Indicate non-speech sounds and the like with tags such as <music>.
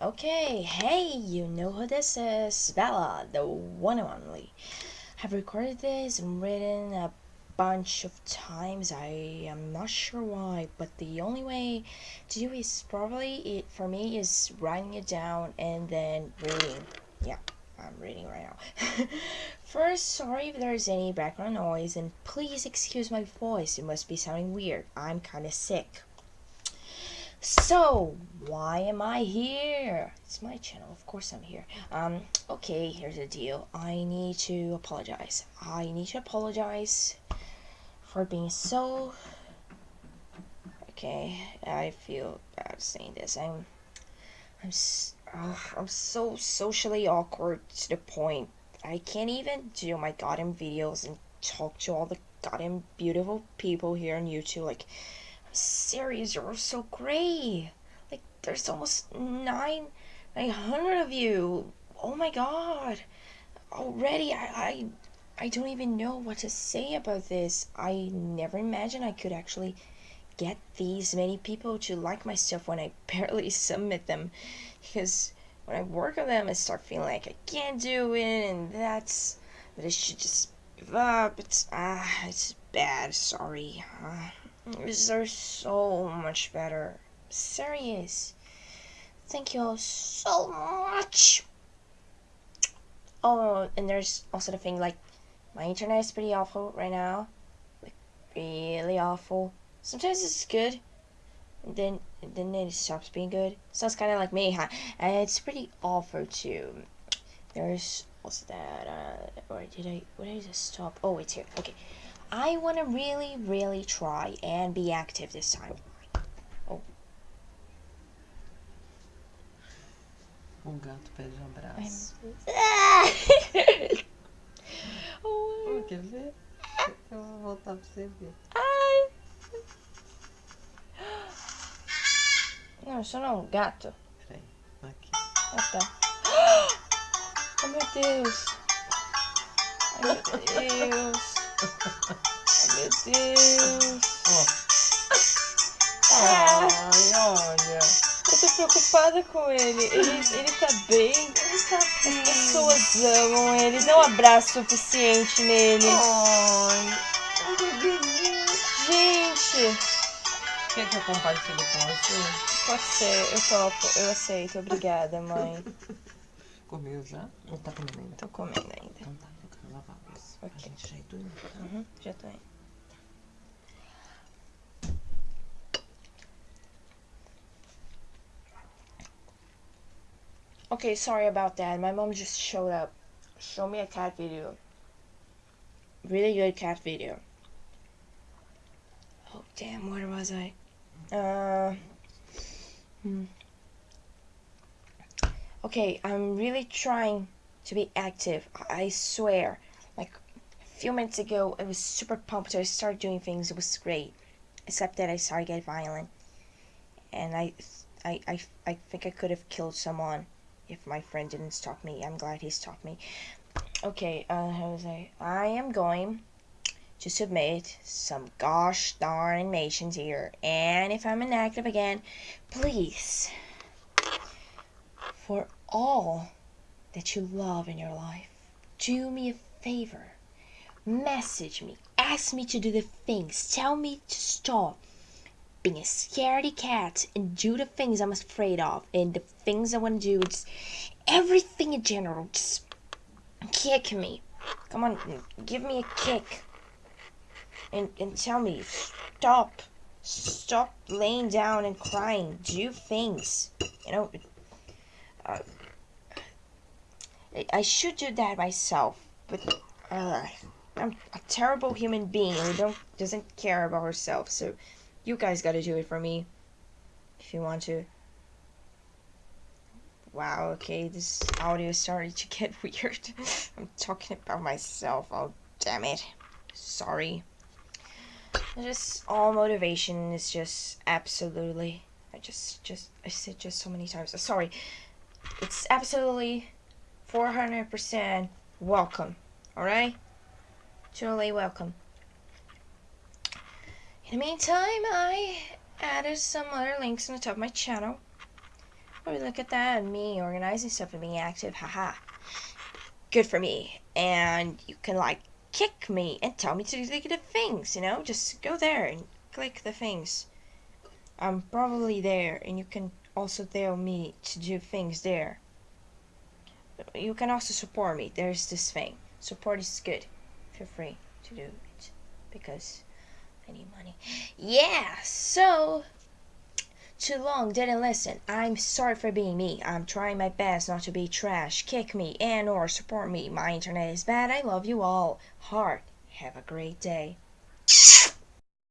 Okay, hey, you know who this is. Bella, the one and only. I've recorded this and written a bunch of times. I am not sure why, but the only way to do is probably it for me is writing it down and then reading. Yeah, I'm reading right now. <laughs> First, sorry if there's any background noise, and please excuse my voice. It must be sounding weird. I'm kind of sick. So, why am I here? It's my channel, of course I'm here. Um, okay, here's the deal. I need to apologize. I need to apologize for being so... Okay, I feel bad saying this. I'm... I'm... Uh, I'm so socially awkward to the point I can't even do my goddamn videos and talk to all the goddamn beautiful people here on YouTube. Like, serious, you're so great. Like, there's almost nine, 900 of you. Oh my god. Already, I, I, I don't even know what to say about this. I never imagined I could actually get these many people to like my stuff when I <laughs> barely submit them. Because when I work on them, I start feeling like I can't do it, and that's, that I should just give up. It's, ah, it's bad, sorry. Uh, these are so much better. Serious. Thank you all so much. Oh, and there's also the thing like my internet is pretty awful right now. Like really awful. Sometimes it's good. And then and then it stops being good. So it's kind of like me, huh? And it's pretty awful too. There's also that. Uh, or did I? Where did I stop? Oh, it's here. Okay. I want to really, really try and be active this time. Oh. Um gato pede um abraço. <laughs> oh. Quer ver? Eu vou voltar pra você ver. Ai. Não, isso não é um gato. Peraí, aqui. Ah, tá. <gasps> Oh, meu Deus. Ai, meu Deus. Ai, meu Deus. Ah, Ai, olha. eu tô preocupada com ele. Ele, ele tá bem. Ele tá As pessoas amam ele. Dá um abraço suficiente nele. Ai, um bebezinho. Gente, Quer que eu compartilhe com você? pode ser. Eu topo. Eu aceito. Obrigada, mãe. Comeu já? Ou tá comendo ainda? Tô comendo ainda. Indo. Okay, sorry about that. My mom just showed up. Show me a cat video. Really good cat video. Oh, damn, where was I? Uh. Hmm. Okay, I'm really trying to be active. I swear. Few minutes ago, I was super pumped. I started doing things. It was great. Except that I started getting violent. And I, I, I, I think I could have killed someone if my friend didn't stop me. I'm glad he stopped me. Okay, uh, how was I? I am going to submit some gosh darn animations here. And if I'm inactive again, please, for all that you love in your life, do me a favor. Message me. Ask me to do the things. Tell me to stop being a scaredy cat and do the things I'm afraid of and the things I want to do. Just everything in general. Just kick me. Come on, give me a kick. And, and tell me, stop. Stop laying down and crying. Do things. You know, uh, I- should do that myself, but uh, I'm a terrible human being who don't doesn't care about herself. So you guys got to do it for me if you want to. Wow. Okay, this audio is starting to get <laughs> weird. I'm talking about myself. Oh, damn it. Sorry. Just all motivation is just absolutely. I just just I said just so many times. Uh, sorry. It's absolutely 400% welcome. Alright? Totally welcome. In the meantime, I added some other links on the top of my channel. Oh, look at that, me organizing stuff and being active, haha. Good for me. And you can like kick me and tell me to do the things, you know? Just go there and click the things. I'm probably there and you can also tell me to do things there. You can also support me. There's this thing. Support is good. Feel free to do it because I need money. Yeah, so too long, didn't listen. I'm sorry for being me. I'm trying my best not to be trash. Kick me and or support me. My internet is bad. I love you all. Heart. Have a great day.